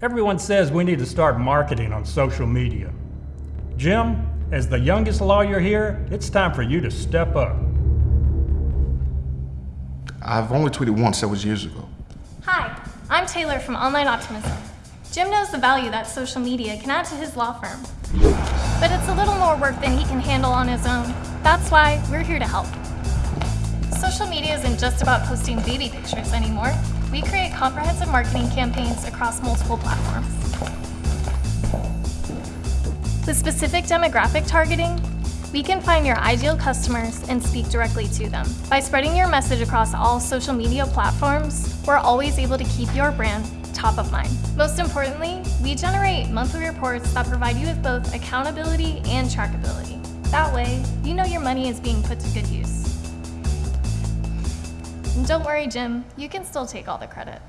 Everyone says we need to start marketing on social media. Jim, as the youngest lawyer here, it's time for you to step up. I've only tweeted once, that was years ago. Hi, I'm Taylor from Online Optimism. Jim knows the value that social media can add to his law firm. But it's a little more work than he can handle on his own. That's why we're here to help. Social media isn't just about posting baby pictures anymore. We create comprehensive marketing campaigns across multiple platforms. With specific demographic targeting, we can find your ideal customers and speak directly to them. By spreading your message across all social media platforms, we're always able to keep your brand top of mind. Most importantly, we generate monthly reports that provide you with both accountability and trackability. That way, you know your money is being put to good use. And don't worry, Jim, you can still take all the credit.